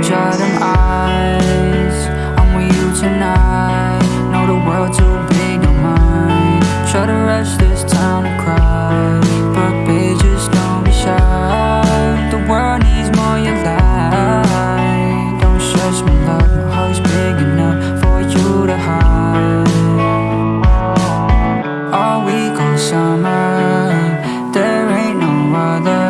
Dry them eyes. I'm with you tonight. Know the world too big, don't. Try to rush this town summer, there ain't no other.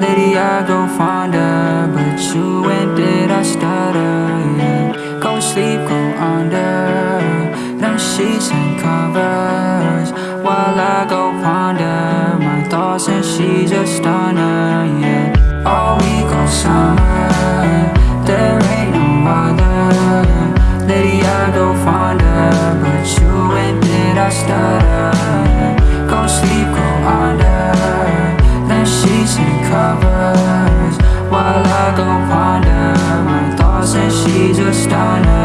Lady I go fonder, but you and did I stutter? Go sleep, go under. Them sheets and covers while I go ponder. My thoughts and she's a stunner. Yeah, all week all summer, she's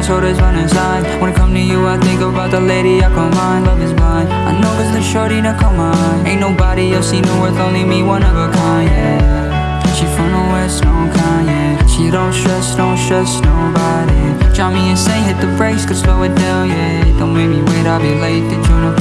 my shoulders, running signs. When I come to you, I think about the lady I call mine. Love is blind. I know cause the shorty to come mine. Ain't nobody else seen her worth, only me, one of a kind, yeah. She from the west, no kind, yeah She don't stress, don't stress nobody. Drive me insane, hit the brakes, could slow it down, yeah. Don't make me wait, I'll be late join the party.